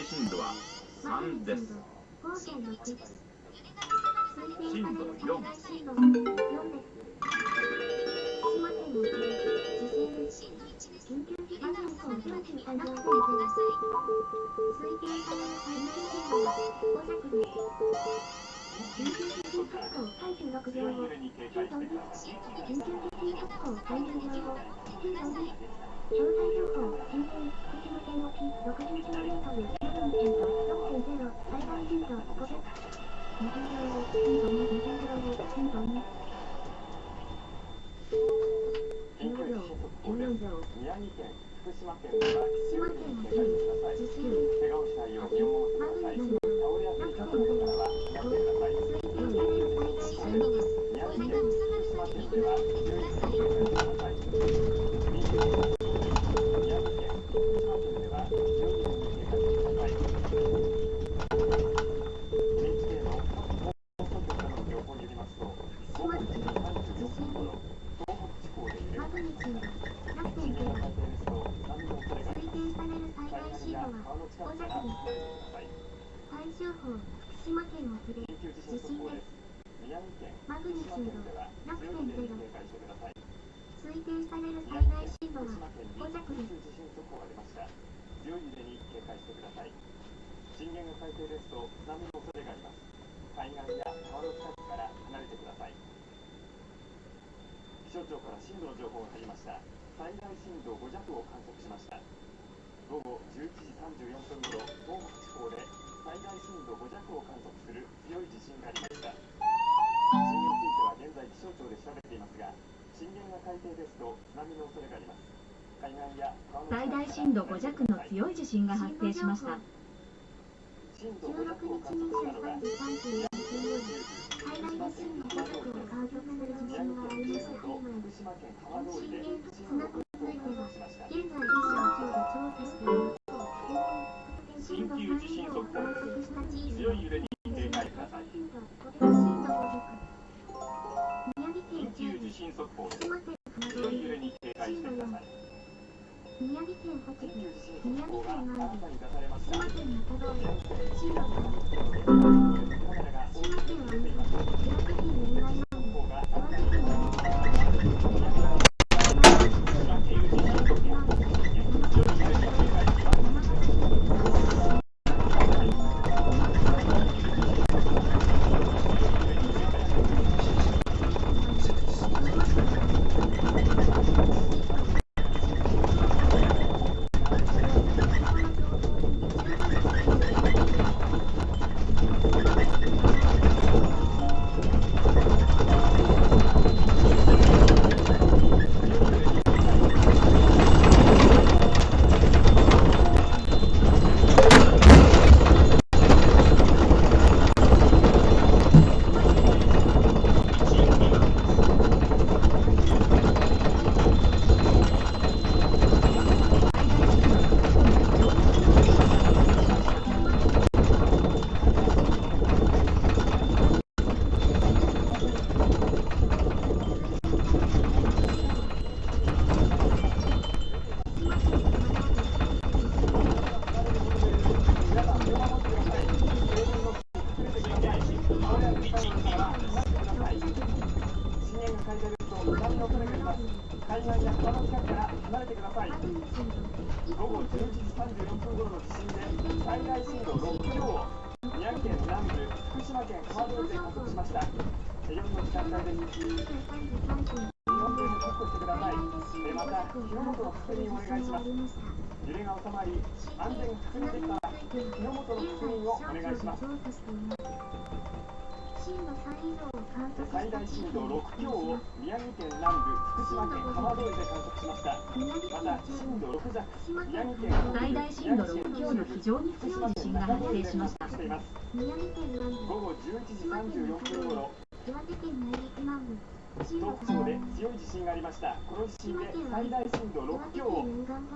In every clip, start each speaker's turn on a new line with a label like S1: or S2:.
S1: 定震度は3です。
S2: 5.6です。
S1: 震度4
S2: 震度4です。島県の地震です。緊急地震速報を表示完了されています。推定される最大震度は5弱です。福島県
S3: では強い揺れに。警戒してください
S2: 地震
S3: 怪我をしないよう身を守ってください岸や川の近くから離れてください。気象庁から震度の情報が入りました。最大震度5弱を観測しました。午後11時34分頃東北地方で最大震度5弱を観測する強い地震がありました。震源については現在気象庁で調べていますが震源が海底ですと津波の恐れがあります。海岸や川の
S4: 最大震度5弱の強い地震が発生しました。
S3: 震度5
S2: 16
S3: 弱を
S2: 日
S3: 観測したのが
S2: 震源と
S3: 震度
S2: 津波
S3: 5
S2: については現在気象庁で調査しています。
S1: 緊急地震速報
S2: 観測した地域
S1: 強い揺れに警戒ください
S2: 震度5弱宮城
S1: 緊
S2: 県
S1: 急地震速報です。揺れ
S3: が収まり安全確認できたら火の元の確認をお願いします
S2: 震度3以上を観測
S3: 最大震度6強を宮城県南部福島県浜通りで観測しました
S2: 宮城
S3: また
S2: 県
S3: 震度6弱宮城
S2: 県
S4: 最大震度6強の非常に強い地震が発生しました
S2: 宮城県南部
S3: 午後11時34分頃
S2: 岩手県内陸南部震度
S3: 東北地方で強い地震がありました。この地震で最大震度6強を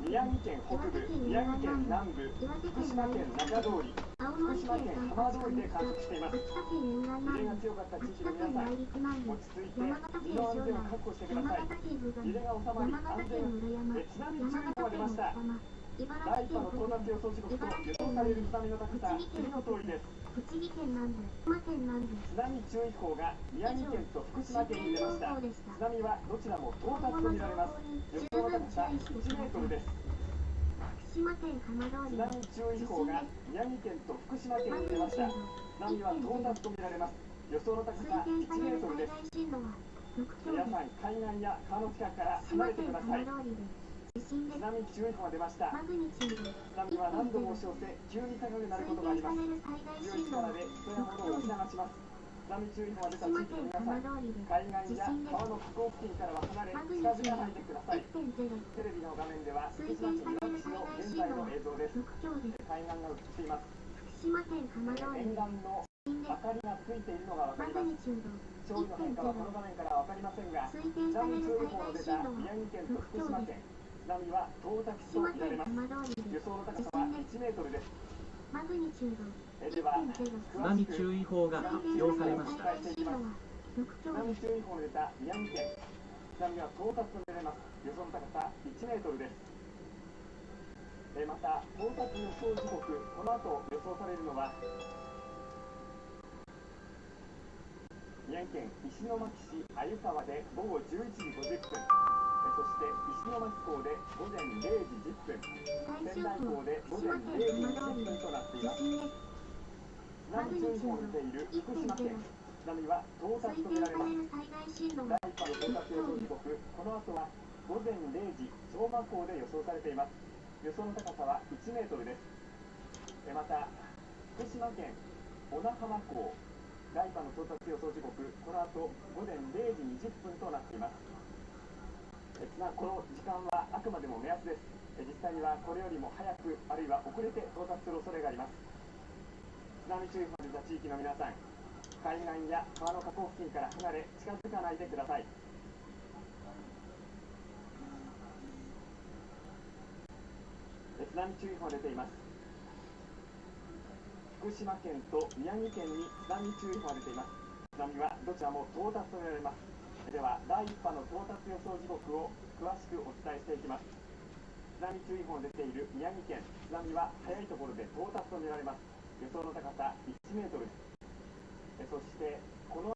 S3: 宮城県北部宮城県南部福島県中通り福島
S2: 県
S3: 浜通りで観測しています。揺れが強かった地域の皆さん落ち着いて身の安全を確保してください。揺れが収まり安全。え津波注意報が出ました。第1波の到達予想時刻と予想される津波の高さ次の通りです。
S2: 栃木県南部群馬県南部
S3: 津波注意報が宮城県と福島県に出ました
S2: した
S3: 津波はどちらも到達と見られます予想高さ1メートルです
S2: 福島県浜通り
S3: 津波注意報が宮城県と福島県に出ました津波は到達と見られます予想の高さ1メートルです皆さん海岸や川の近くから離れてください
S2: 震です
S3: 津波注意報が出ました。
S2: マグニチュード
S3: 津波は何度も押し寄せ急に高くなることがあります。
S2: 推定される最大
S3: 強い
S2: 震度は
S3: 力で人や物を押し流します。津波注意報が出た地域の皆さん
S2: 浜通りで
S3: 海岸や川の河口付近からは離れ近づかないでください。テレビの画面では福
S2: 推
S3: 島県
S2: される
S3: いわき市の現在の映像です。
S2: 6強です
S3: 海岸が映っています。
S2: 福島県浜通り
S3: 沿岸の明かりがついているのがわかります。
S2: グニチュード
S3: 潮位の変化はこの画面からわかりませんが津波注意報の出た宮城県と福島県波は到達
S2: 福島
S3: と見られます予想の高さは1メートルです
S2: マグニチュード
S3: えでは
S5: 津波注意報が発表されました
S3: 津
S2: 強です
S3: 波注意報の出た宮城県津波は到達と見られます予想の高さ1メートルですえまた到達予想時刻この後予想されるのは宮城県石巻市鮎川で午後11時50分。そして石巻港で午前0時10分仙台港で午前0時
S2: 県浜通
S3: 20分となっています津波注意報の出ている福島県津波は到達と見られます第1波の到達予想時刻、この後は午前0時、小学校で予想されています。予想の高さは1メートルです。えまた、福島県小名浜港、第1波の到達予想時刻、この後午前0時20分となっています。えつまりこの時間はあくまでも目安です。実際にはこれよりも早く、あるいは遅れて到達する恐れがあります。津波注意報の出た地域の皆さん、海岸や川の河口付近から離れ近づかないでください津波注意報が出ています福島県と宮城県に津波注意報が出ています津波はどちらも到達と見られますでは第1波の到達予想時刻を詳しくお伝えしていきます。津波注意報が出ている宮城県津波は早いところで到達とみられます。予想の高さ1メートルです。えそしてこの